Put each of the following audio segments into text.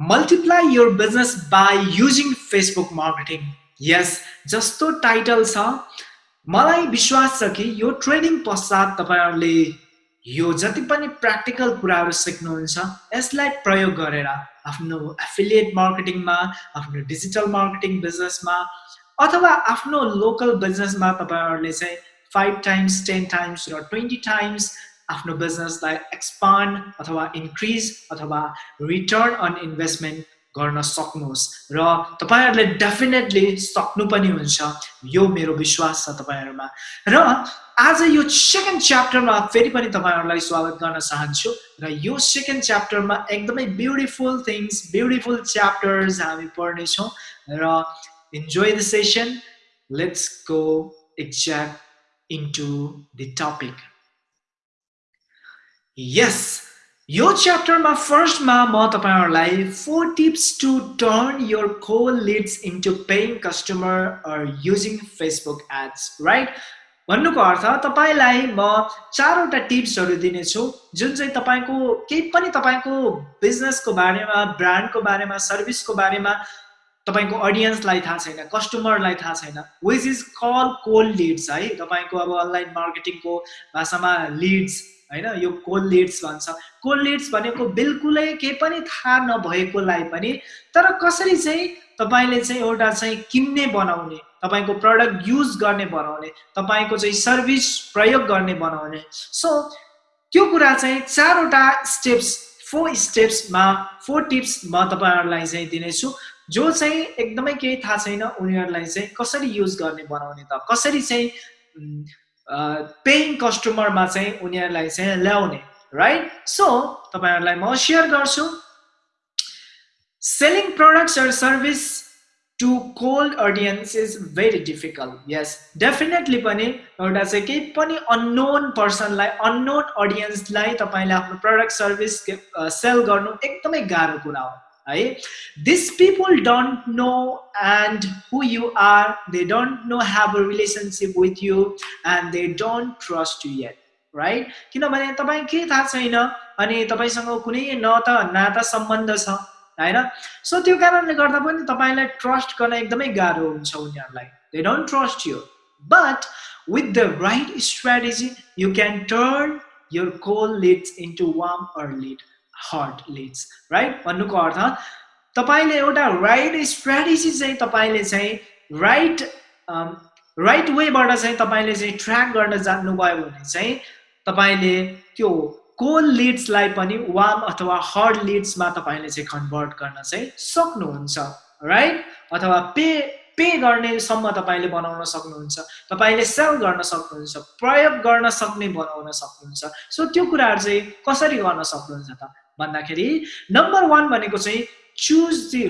Multiply your business by using Facebook marketing यस जस्तो title छ मलाई विश्वास छ कि यो ट्रेनिङ पश्चात तपाईँहरूले यो जति पनि प्र्याक्टिकल कुराहरू सिक्नुहुन्छ यसलाई प्रयोग गरेर आफ्नो एफिलिएट मार्केटिङमा आफ्नो डिजिटल मार्केटिङ बिजनेसमा अथवा आफ्नो लोकल बिजनेसमा तपाईँहरूले चाहिँ फाइभ टाइम्स टेन टाइम्स र ट्वेन्टी टाइम्स आफ्नो बिजनेसलाई एक्सपान्ड अथवा इन्क्रिज अथवा रिटर्न अन इन्भेस्टमेन्ट गर्न सक्नुहोस्। र तपाईँहरूले डेफिनेटली सक्नु पनि हुन्छ। यो मेरो विश्वास छ तपाईँहरूमा। र आज यो सेकेन्ड च्याप्टरमा फेरि पनि तपाईँहरूलाई स्वागत गर्न चाहन्छु। र यो सेकेन्ड च्याप्टरमा एकदमै ब्युटिफुल थिङ्स ब्युटिफुल च्याप्टर्स हामी पढ्नेछौँ। र enjoy the session let's go exact into the topic यस यो च्याप्टरमा फर्स्टमा म तपाईँहरूलाई four tips to turn your cold leads into paying customer or using Facebook ads right भन्नुको अर्थ तपाईँलाई म चारवटा टिप्सहरू दिनेछु जुन चाहिँ तपाईँको केही पनि तपाईँको बिजनेसको बारेमा ब्रान्डको बारेमा सर्भिसको बारेमा तपाईँको अडियन्सलाई थाहा छैन कस्टमरलाई थाहा छैन which is call cold leads है? तपाईँको अब अनलाइन मार्केटिङको भाषामा लिड्स होइन? यो कोल लिड्स भन्छ। कोल लिड्स भनेको बिल्कुलै केही पनि थाहा नभएकोलाई पनि तर कसरी चाहिँ तपाईँले चाहिँ एउटा चाहिँ किन्ने बनाउने तपाईँको प्रडक्ट युज गर्ने बनाउने तपाईँको चाहिँ सर्भिस प्रयोग गर्ने बनाउने। सो त्यो कुरा चाहिँ चारवटा स्टेप्स फोर स्टेप्समा फोर टिप्स म तपाईँहरूलाई चाहिँ दिनेछु। जो चाहिँ एकदमै केही थाहा छैन उनीहरूलाई चाहिँ कसरी युज गर्ने बनाउने त? कसरी चाहिँ पेइङ कस्टमरमा चाहिँ उनीहरूलाई चाहिँ ल्याउने राइट सो तपाईँहरूलाई म सेयर गर्छु। Selling products or service to cold audience is very difficult yes definitely पनि एउटा चाहिँ केही पनि अननोन पर्सनलाई अननोन अडियन्सलाई तपाईँले आफ्नो प्रडक्ट सर्भिस सेल गर्नु एकदमै गाह्रो कुरा हो। है this people don't know and who you are they don't know have a relationship with you and they don't trust you yet right किनभने तपाईँ के थाहा छैन अनि तपाईँसँग कुनै न त नाता सम्बन्ध छ होइन सो त्यो कारणले गर्दा पनि तपाईँलाई ट्रस्ट गर्न एकदमै गाह्रो हुन्छ उनीहरूलाई they don't trust you but with the right strategy you can turn your coal leads into warm or lead hot leads right भन्नुको अर्थ तपाईँले एउटा राइट स्ट्राटेजी चाहिँ तपाईँले चाहिँ राइट राइट वेबाट चाहिँ तपाईँले चाहिँ ट्र्याक गर्न जान्नुभयो भने चाहिँ तपाईँले त्यो कोल लिड्सलाई पनि वाम अथवा हर्ड लिड्समा तपाईँले चाहिँ कन्भर्ट गर्न चाहिँ सक्नुहुन्छ राइट अथवा पे पे गर्नेसम्म तपाईँले बनाउन सक्नुहुन्छ तपाईँले सेल गर्न सक्नुहुन्छ प्रयोग गर्न सक्ने बनाउन सक्नुहुन्छ। सो त्यो कुराहरू चाहिँ कसरी गर्न सक्नुहुन्छ त? भन्दाखेरि नम्बर वान भनेको चाहिँ choose the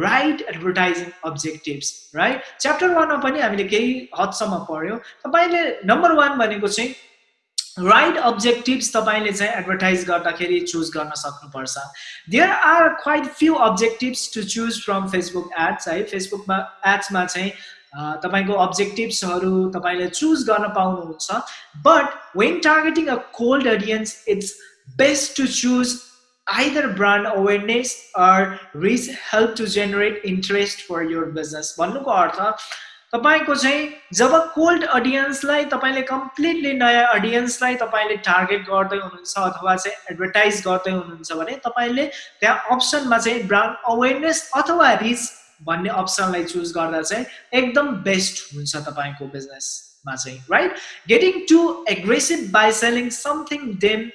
right advertising objectives right chapter वानमा पनि हामीले केही हदसम्म पढ्यौँ। तपाईँले नम्बर वान भनेको चाहिँ राइट अब्जेक्टिभ्स तपाईँले चाहिँ एडभर्टाइज गर्दाखेरि चुज गर्न सक्नुपर्छ। There are quite few objectives to choose from Facebook ads है। फेसबुकमा एड्समा चाहिँ तपाईँको अब्जेक्टिभ्सहरू तपाईँले चुज गर्न पाउनुहुन्छ। But when targeting a cold audience it's best to choose either brand awareness or reach help to generate interest for your business. भन्नुको अर्थ तपाईँको चाहिँ जब कोल्ड अडियन्सलाई तपाईँले कम्प्लिटली नयाँ अडियन्सलाई तपाईँले टार्गेट गर्दै हुनुहुन्छ अथवा चाहिँ एडभर्टाइज गर्दै हुनुहुन्छ भने तपाईँले त्यहाँ अप्सनमा चाहिँ ब्रान्ड अवेरनेस अथवा रिच भन्ने अप्सनलाई चुज गर्दा चाहिँ एकदम बेस्ट हुन्छ तपाईँको बिजनेसमा चाहिँ right getting too aggressive by selling something them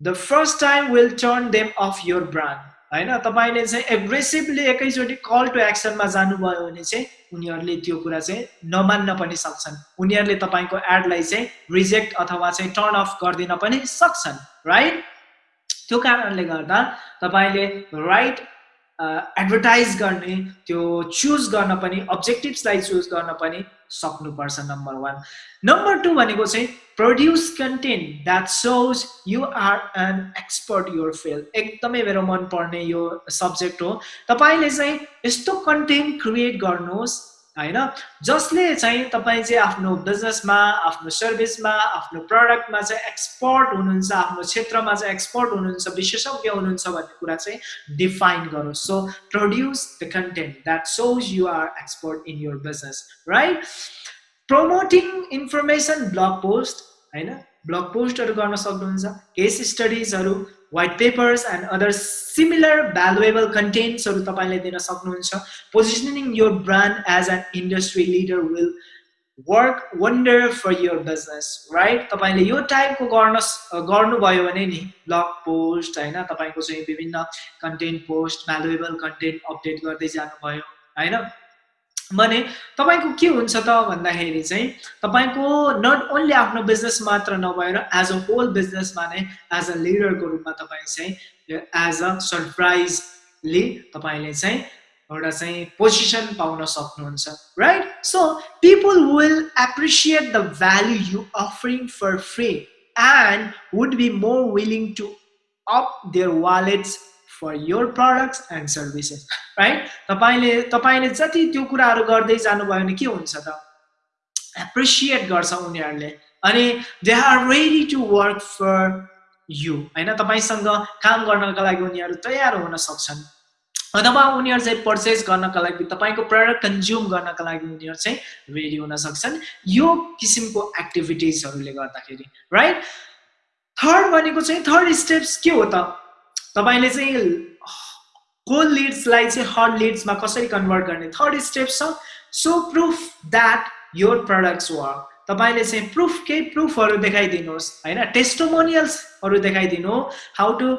the first time will turn them off your brand होइन तपाईँले चाहिँ एग्रेसिभली एकैचोटि कल टु एक्सनमा जानुभयो भने चाहिँ उनीहरूले त्यो कुरा चाहिँ नमान्न पनि सक्छन् उनीहरूले तपाईँको एडलाई चाहिँ रिजेक्ट अथवा चाहिँ टर्न अफ गरिदिन पनि सक्छन् राइट त्यो कारणले गर्दा तपाईँले राइट एडभर्टाइज गर्ने त्यो चुज गर्न पनि अब्जेक्टिभ्सलाई चुज गर्न पनि सक्नुपर्छ नम्बर वान नम्बर टू भनेको चाहिँ produce content that shows you are an expert your field एकदमै मेरो मनपर्ने यो सब्जेक्ट हो। तपाईँले चाहिँ यस्तो कन्टेन्ट क्रिएट गर्नुहोस् होइन? जसले चाहिँ तपाईँ चाहिँ आफ्नो बिजनेसमा आफ्नो सर्भिसमा आफ्नो प्रडक्टमा चाहिँ एक्सपर्ट हुनुहुन्छ आफ्नो क्षेत्रमा चाहिँ एक्सपर्ट हुनुहुन्छ विशेषज्ञ हुनुहुन्छ भन्ने कुरा चाहिँ डिफाइन गरोस्। So produce the content that shows you are expert in your business right promoting information blog post होइन? ब्लग पोस्टहरू गर्न सक्नुहुन्छ केस स्टडिजहरू white papers and other similar valuable कन्टेन्ट्सहरू तपाईँले दिन सक्नुहुन्छ positioning your brand as an industry leader will work wonder for your business right तपाईँले यो टाइपको गर्न गर्नुभयो भने नि ब्लग पोस्ट होइन तपाईँको चाहिँ विभिन्न content post valuable content update गर्दै जानुभयो होइन भने तपाईँको के हुन्छ त भन्दाखेरि चाहिँ तपाईँको नट ओन्ली आफ्नो बिजनेस मात्र नभएर एज अ होल बिजनेसमा नै एज अ लिडरको रूपमा तपाईँ चाहिँ एज अ सरप्राइजली तपाईँले चाहिँ एउटा चाहिँ पोजिसन पाउन सक्नुहुन्छ right so people will appreciate the value you offering for free and would be more willing to up their wallets for your products and services right तपाईँले तपाईँले जति त्यो कुराहरू गर्दै जानुभयो भने के हुन्छ त? एप्रिसिएट गर्छ उनीहरूले। अनि they are ready to work for you होइन? तपाईँसँग काम गर्नको लागि उनीहरू तयार हुन सक्छन्। अथवा उनीहरू चाहिँ पर्चेस गर्नका लागि तपाईँको प्रडक्ट कन्ज्युम गर्नका लागि उनीहरू चाहिँ रेडी हुन सक्छन्। यो किसिमको एक्टिभिटिजहरूले गर्दाखेरि राइट थर्ड भनेको चाहिँ थर्ड स्टेप्स के हो त? तपाईँले चाहिँ कोल्ड लिड्सलाई चाहिँ हट लिड्समा कसरी कन्भर्ट गर्ने? थर्ड स्टेप छ so proof that your products work. तपाईँले चाहिँ प्रुफ केही प्रुफहरू देखाइदिनुहोस् होइन? टेस्टोमोनियल्सहरू देखाइदिनु। How to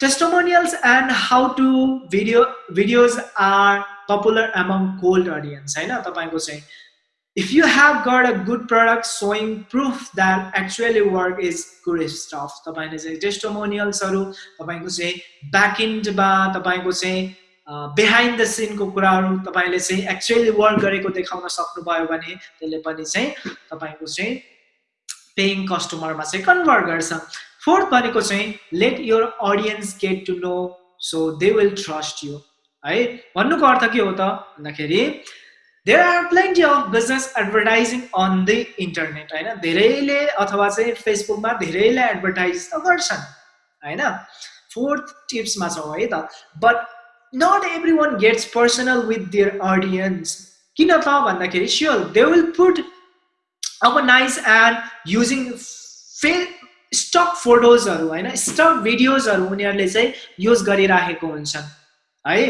testimonials and how to video videos are popular among cold audience होइन? तपाईँको चाहिँ if you have got a good product showing proof that actually work is good stuff तपाईँले चाहिँ टेस्टोमोनियल्सहरू तपाईँको चाहिँ ब्याकइन्डमा तपाईँको चाहिँ बिहाइन्ड द सिनको कुराहरू तपाईँले चाहिँ एक्चुअली वर्क गरेको देखाउन सक्नुभयो भने त्यसले पनि चाहिँ तपाईँको चाहिँ पेइङ कस्टमरमा चाहिँ कन्भर्ट गर्छ फोर्थ भनेको चाहिँ let your audience get to know so they will trust you है भन्नुको अर्थ के हो त भन्दाखेरि there are plenty of business advertising on the internet होइन धेरैले अथवा चाहिँ फेसबुकमा धेरैले एडभर्टाइज त गर्छन् होइन फोर्थ टिप्समा छौँ है त but not everyone gets personal with their audience किन त भन्दाखेरि स्योर दे विल पुट अब नाइस एन्ड युजिङ फे स्टक फोटोजहरू होइन स्टक भिडियोजहरू उनीहरूले चाहिँ युज गरिराखेको हुन्छन् है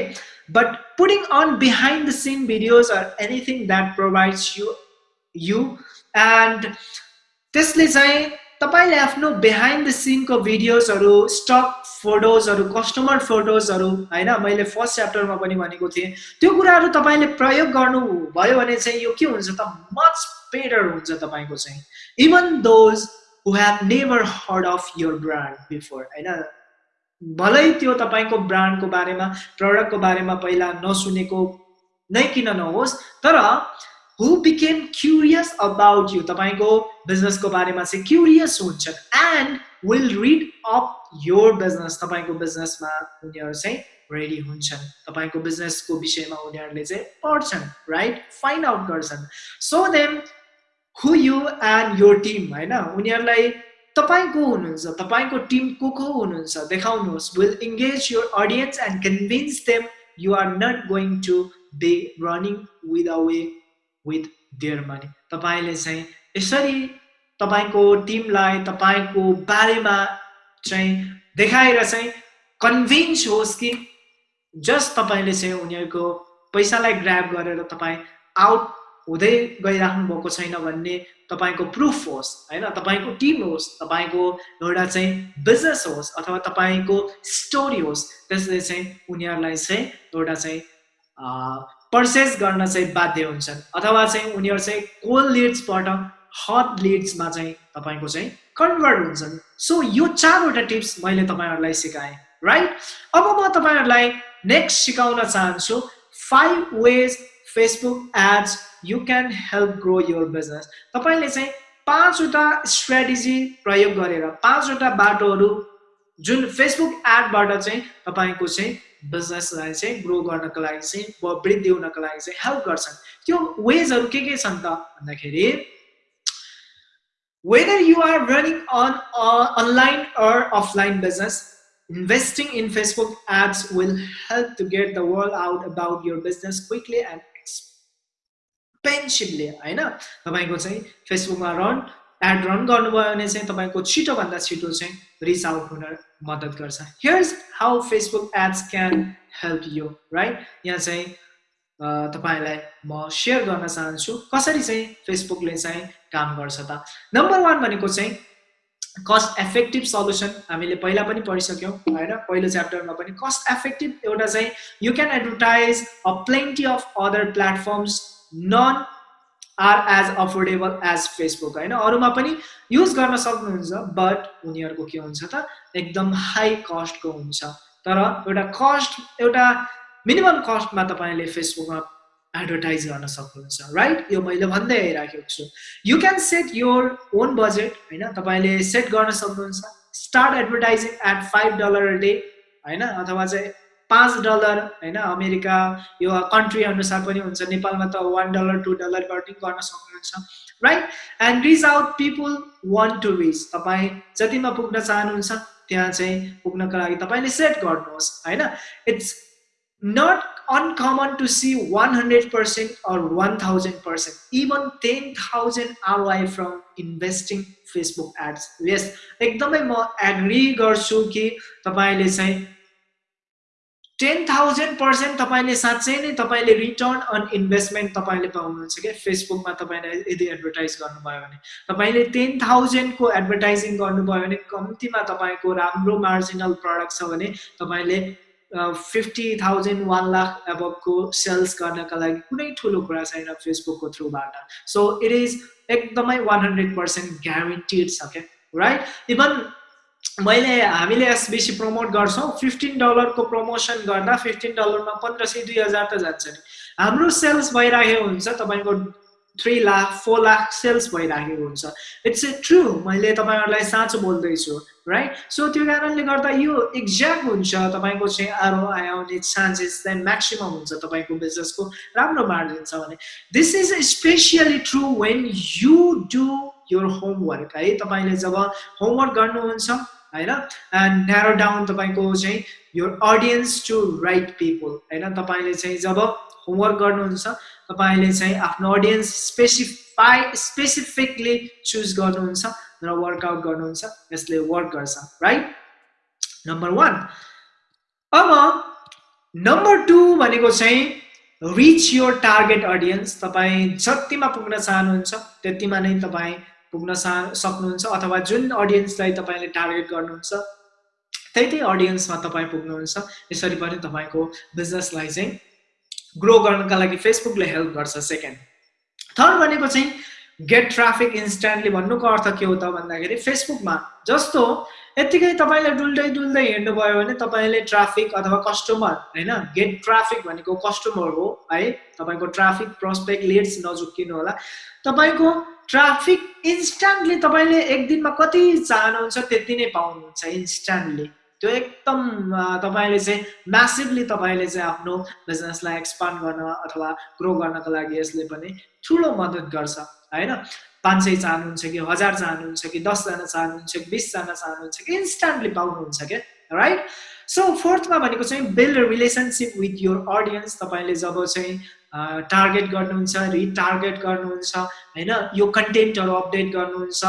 but putting on behind the scene videos or anything that provides you you. And त्यसले चाहिँ तपाईँले आफ्नो बिहाइन्ड द सिनको भिडियोजहरू स्टक फोटोजहरू कस्टमर फोटोजहरू होइन मैले फर्स्ट च्याप्टरमा पनि भनेको थिएँ त्यो कुराहरू तपाईँले प्रयोग गर्नुभयो भने चाहिँ यो के हुन्छ त मच बेटर हुन्छ तपाईँको चाहिँ even those who have never heard of your brand before होइन भलै त्यो तपाईँको ब्रान्डको बारेमा प्रडक्टको बारेमा पहिला नसुनेको नै किन नहोस् तर who became curious about you तपाईँको बिजनेसको बारेमा चाहिँ क्युरियस हुन्छन् and will read up your business तपाईँको बिजनेसमा उनीहरू चाहिँ रेडी हुन्छन्। तपाईँको बिजनेसको विषयमा उनीहरूले चाहिँ पढ्छन् राइट फाइन्ड आउट गर्छन्। So them who you and your team होइन? उनीहरूलाई तपाईँ को हुनुहुन्छ तपाईँको टिम को को हुनुहुन्छ देखाउनुहोस्। Will engage your audience and convince them you are not going to be running with away with their money तपाईँले चाहिँ यसरी तपाईँको टिमलाई तपाईँको बारेमा चाहिँ देखाएर चाहिँ कन्भिन्स होस् कि जस्ट तपाईँले चाहिँ उनीहरूको पैसालाई ग्राप गरेर तपाईँ आउट हुँदै गइराख्नु भएको छैन भन्ने तपाईँको प्रुफ होस् होइन? तपाईँको टिम होस् तपाईँको एउटा चाहिँ बिजनेस होस् अथवा तपाईँको स्टोरी होस् त्यसले चाहिँ उनीहरूलाई चाहिँ एउटा चाहिँ पर्चेस गर्न चाहिँ बाध्य हुन्छन्। अथवा चाहिँ उनीहरू चाहिँ कोल्ड लिड्सबाट हट लिड्समा चाहिँ तपाईँको चाहिँ कन्भर्ट हुन्छन्। सो यो चारवटा टिप्स मैले तपाईँहरूलाई सिकाएँ राइट अब म तपाईँहरूलाई नेक्स्ट सिकाउन चाहन्छु five ways Facebook ads you can help grow your business तपाईँले चाहिँ पाँचवटा स्ट्राटेजी प्रयोग गरेर पाँचवटा बाटोहरू जुन फेसबुक एडबाट चाहिँ तपाईँको चाहिँ बिजनेसलाई चाहिँ ग्रो गर्नको लागि चाहिँ वृद्धि हुनको लागि चाहिँ हेल्प गर्छन् त्यो वेजहरू के के छन् त भन्दाखेरि whether you are running on uh, online or offline business investing in facebook ads will help to get the word out about your business quickly and expensively होइन? तपाईँको चाहिँ फेसबुकमा रन एड रन गर्नुभयो भने चाहिँ तपाईँको छिटोभन्दा छिटो चाहिँ रिच आउट हुन मद्दत गर्छ। Here's how Facebook ads can help you right यहाँ चाहिँ तपाईँलाई म सेयर गर्न चाहन्छु कसरी चाहिँ फेसबुकले चाहिँ काम गर्छ त? नम्बर वान भनेको चाहिँ कस्ट एफेक्टिभ सल्युसन हामीले पहिला पनि पढिसक्यौँ होइन? पहिलो च्याप्टरमा पनि कस्ट एफेक्टिभ एउटा चाहिँ you can advertise a plenty of other platforms none are as affordable as Facebook होइन? अरूमा पनि युज गर्न सक्नुहुन्छ बट उनीहरूको के हुन्छ त? एकदम हाई कस्टको हुन्छ। तर एउटा कस्ट एउटा मिनिमम कस्टमा तपाईँले फेसबुकमा एडभर्टाइज गर्न सक्नुहुन्छ राइट यो मैले भन्दै आइराखेको छु। You can set your own budget होइन? तपाईँले सेट गर्न सक्नुहुन्छ। Start advertising at five dollar day होइन? अथवा चाहिँ पाँच डलर होइन अमेरिका यो कन्ट्री अनुसार पनि हुन्छ। नेपालमा त वान डलर टु डलर पनि गर्न सक्नुहुन्छ right and reach out people want to reach तपाईँ जतिमा पुग्न चाहनुहुन्छ त्यहाँ चाहिँ पुग्नको लागि तपाईँले सेट गर्नुहोस् होइन? It's not uncommon to see one hundred percent or one thousand percent even ten thousand ROI from investing Facebook ads यस एकदमै म एग्री गर्छु कि तपाईँले चाहिँ टेन थाउजन्ड पर्सेन्ट तपाईँले साँच्चै नै तपाईँले रिटर्न अन इन्भेस्टमेन्ट तपाईँले पाउनुहुन्छ क्या? फेसबुकमा तपाईँले यदि एडभर्टाइज गर्नुभयो भने। तपाईँले टेन थाउजन्डको एडभर्टाइजिङ गर्नुभयो भने कम्तीमा तपाईँको राम्रो मार्जिनल प्रडक्ट छ भने तपाईँले फिफ्टी थाउजन्ड वान लाख एबभको सेल्स गर्नका लागि कुनै ठुलो कुरा छैन फेसबुकको थ्रुबाट सो इट इज एकदमै वान हन्ड्रेड पर्सेन्ट ग्यारेन्टिड छ क्या? राइट इभन मैले हामीले एसबिसी प्रमोट गर्छौँ। फिफ्टिन डलरको प्रमोसन गर्दा फिफ्टिन डलरमा पन्ध्र सय दुई हजार त जान्छ नि। हाम्रो सेल्स भइराखेको हुन्छ तपाईँको three lakh four lakh sales भइराखेको हुन्छ। इट्स ए ट्रु मैले तपाईँहरूलाई साँचो बोल्दैछु राइट सो त्यो कारणले गर्दा यो एक्ज्याक्ट हुन्छ तपाईँको चाहिँ आरओआई आउने चान्सेस चाहिँ म्याक्सिमम् हुन्छ तपाईँको बिजनेसको राम्रो मार्जिन छ भने। This is specially true when you do your homework है? तपाईँले जब होमवर्क गर्नुहुन्छ होइन? न्यारो डाउन तपाईँको चाहिँ यो अडियन्स टु राइट पिपुल होइन? तपाईँले चाहिँ जब होमवर्क गर्नुहुन्छ तपाईँले चाहिँ आफ्नो अडियन्स स्पेसिफाई स्पेसिफिकली चुज गर्नुहुन्छ र वर्कआउट गर्नुहुन्छ यसले वर्क गर्छ राइट नम्बर वान अब नम्बर टू भनेको चाहिँ रिच योर टार्गेट अडियन्स तपाईँ जतिमा पुग्न चाहनुहुन्छ त्यतिमा नै तपाईँ पुग्न सा सक्नुहुन्छ अथवा जुन अडियन्सलाई तपाईँले टार्गेट गर्नुहुन्छ त्यही त्यही अडियन्समा तपाईँ पुग्नुहुन्छ। यसरी पनि तपाईँको बिजनेसलाई चाहिँ ग्रो गर्नका लागि फेसबुकले हेल्प गर्छ सेकेन्ड थर्ड भनेको चाहिँ गेट ट्राफिक इन्स्ट्यान्टली भन्नुको अर्थ के हो त भन्दाखेरि फेसबुकमा जस्तो यत्तिकै तपाईँले डुल्दै डुल्दै हिँड्नुभयो भने तपाईँले ट्राफिक अथवा कस्टमर होइन गेट ट्राफिक भनेको कस्टमर हो है तपाईँको ट्राफिक प्रोस्पेक्ट लिड्स नझुक्किनु होला। तपाईँको ट्राफिक इन्स्ट्यान्टली तपाईँले एक दिनमा कति चाहनुहुन्छ त्यति नै पाउनुहुन्छ इन्स्ट्यान्टली त्यो एकदम तपाईँले चाहिँ म्यासिभली तपाईँले चाहिँ आफ्नो बिजनेसलाई एक्सपान्ड गर्न अथवा ग्रो गर्नको लागि यसले पनि ठुलो मद्दत गर्छ होइन? पाँच सय चाहनुहुन्छ कि हजार चाहनुहुन्छ कि दसजना चाहनुहुन्छ कि बिसजना चाहनुहुन्छ कि इन्स्ट्यान्टली पाउनुहुन्छ क्या राइट सो फोर्थमा भनेको चाहिँ build relationship with your audience तपाईँले जब चाहिँ टार्गेट गर्नुहुन्छ रिटार्गेट गर्नुहुन्छ होइन? यो कन्टेन्टहरू अपडेट गर्नुहुन्छ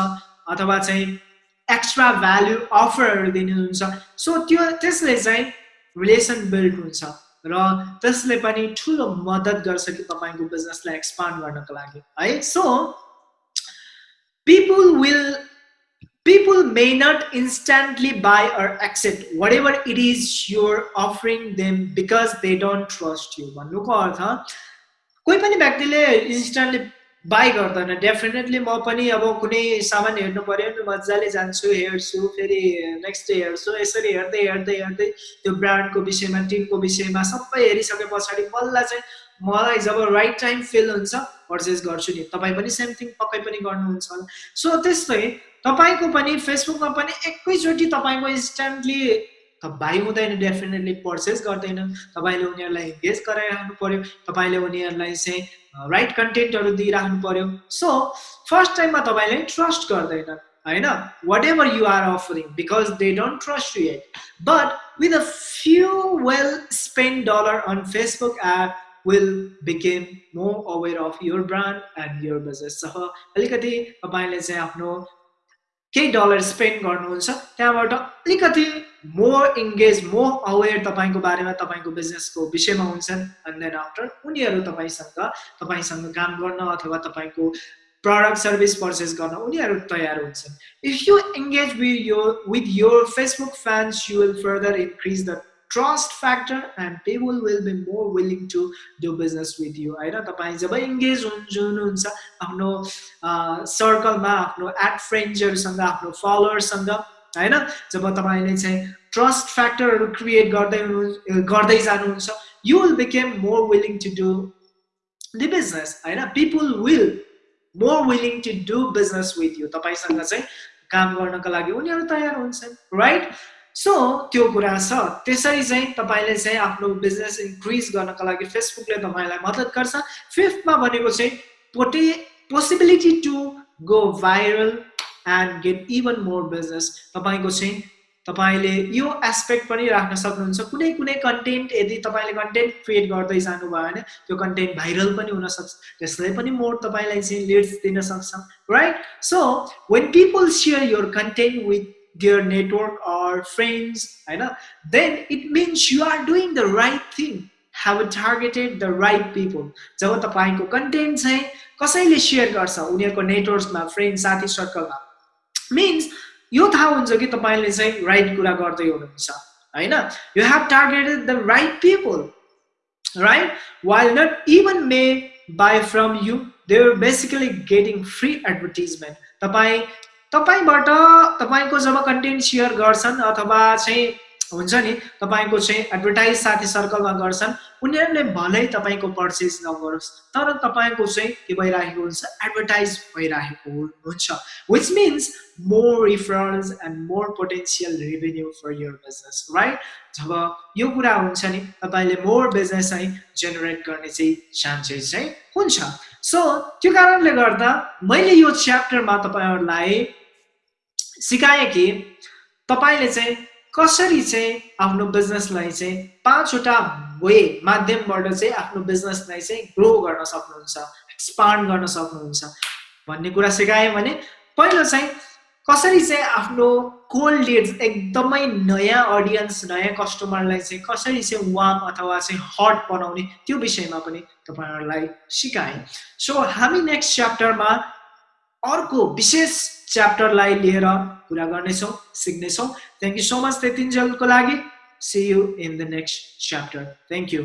अथवा चाहिँ एक्स्ट्रा भ्याल्यु अफरहरू दिनुहुन्छ। सो त्यो त्यसले चाहिँ रिलेसन बिल्ड हुन्छ र त्यसले पनि ठुलो मद्दत गर्छ कि तपाईँको बिजनेसलाई एक्सपान्ड गर्नको लागि है? So people will people may not instantly buy or accept whatever it is you're offering them because they don't trust you. भन्नुको अर्थ कोही पनि व्यक्तिले इन्स्टान्टली बाई गर्दैन. डेफिनेटली म पनि अब कुनै सामान हेर्नु पऱ्यो भने मजाले जान्छु हेर्छु फेरि नेक्स्ट डे हेर्छु यसरी हेर्दै हेर्दै हेर्दै त्यो ब्रान्डको विषयमा टिमको विषयमा सबै हेरिसके पछाडि बल्ल चाहिँ मलाई जब राइट टाइम फिल हुन्छ पर्चेस गर्छु नि। तपाईँ पनि सेम थिङ पक्कै पनि गर्नुहुन्छ। सो त्यस्तै तपाईँको पनि फेसबुकमा पनि एकैचोटि तपाईँको इन्स्ट्यान्टली भाइ हुँदैन डेफिनेटली पर्चेस गर्दैन। तपाईँले उनीहरूलाई इन्गेज गराइराख्नु पऱ्यो तपाईँले उनीहरूलाई चाहिँ राइट कन्टेन्टहरू दिइराख्नु पऱ्यो सो फर्स्ट टाइममा तपाईँले ट्रस्ट गर्दैन होइन? Whatever you are offering because they don't trust you at but with a few well spend dollar on Facebook app will became more aware of your brand and your business सह अलिकति तपाईँले चाहिँ आफ्नो केही dollar spend गर्नुहुन्छ त्यहाँबाट अलिकति more engage more अवेर तपाईँको बारेमा तपाईँको बिजनेसको विषयमा हुन्छन् एन्ड देन आफ्टर उनीहरू तपाईँसँग तपाईँसँग काम गर्न अथवा तपाईँको प्रडक्ट सर्भिस पर्चेस गर्न उनीहरू तयार हुन्छन्। If you engage with you with your Facebook fans you will further increase the trust factor and people will be more willing to do business with you होइन? तपाईँ जब इङ्गेज हुनुहुन्छ आफ्नो सर्कलमा आफ्नो at फ्रेन्ड्सहरूसँग आफ्नो फलोवर्ससँग होइन? जब तपाईँले चाहिँ ट्रस्ट फ्याक्टरहरू क्रिएट गर्दै हुनु गर्दै जानुहुन्छ you will became more willing to do the business होइन? People will more willing to do business with you तपाईँसँग चाहिँ काम गर्नको लागि उनीहरू तयार हुन्छन् राइट सो त्यो कुरा छ। त्यसरी चाहिँ तपाईँले चाहिँ आफ्नो बिजनेस इन्क्रिज गर्नको लागि फेसबुकले तपाईँलाई मद्दत गर्छ। फिफ्थमा भनेको चाहिँ पोटे possibility to go viral and get even more business तपाईँको चाहिँ तपाईँले यो एस्पेक्ट पनि राख्न सक्नुहुन्छ कुनै कुनै कन्टेन्ट यदि तपाईँले कन्टेन्ट क्रिएट गर्दै जानुभयो भने त्यो कन्टेन्ट भाइरल पनि हुनसक्छ त्यसले पनि मोर तपाईँलाई चाहिँ लिड्स दिन सक्छ right so when people share your content with their network or friends होइन then it means you are doing the right thing. Have targeted the right people. जब तपाईँको कन्टेन्ट चाहिँ कसैले सेयर गर्छ उनीहरूको नेटवर्कमा फ्रेन्ड साथी सर्कलमा मिन्स यो थाहा हुन्छ कि तपाईँले चाहिँ राइट कुरा गर्दै हुनुहुन्छ होइन? You have targeted the right people right? While not even may buy from you they are basically getting free advertisement. तपाईँ तपाईँबाट तपाईँको जब कन्टेन्ट सेयर गर्छन् अथवा चाहिँ हुन्छ नि। तपाईँको चाहिँ एडभर्टाइज साथी सर्कलमा गर्छन्। उनीहरूले भलै तपाईँको पर्चेस नगरोस्। तर तपाईँको चाहिँ के भइरहेको हुन्छ? एडभर्टाइज भइरहेको हुन्छ। Which means more reference and more potential revenue for your business right जब यो कुरा हुन्छ नि तपाईँले मोर बिजनेस चाहिँ जेनेरेट गर्ने चाहिँ चान्सेस चाहिँ हुन्छ। सो त्यो कारणले गर्दा मैले यो च्याप्टरमा तपाईँहरूलाई सिकाएँ कि तपाईँले चाहिँ कसरी चाहिँ आफ्नो बिजनेसलाई चाहिँ पाँचवटा वे माध्यमबाट चाहिँ आफ्नो बिजनेसलाई चाहिँ ग्रो गर्न सक्नुहुन्छ एक्सपान्ड गर्न सक्नुहुन्छ भन्ने कुरा सिकाएँ भने पहिलो चाहिँ कसरी चाहिँ आफ्नो कोल्ड लिड्स एकदमै नयाँ अडियन्स नयाँ कस्टमरलाई चाहिँ कसरी चाहिँ वाम अथवा चाहिँ हट बनाउने त्यो विषयमा पनि तपाईँहरूलाई सिकाएँ सो हामी नेक्स्ट च्याप्टरमा अर्को विशेष च्याप्टरलाई लिएर कुरा गर्नेछौँ सिक्नेछौँ। थ्याङ्क यू सो मच त्यतिन्जेलको लागि। See you in the next chapter thank you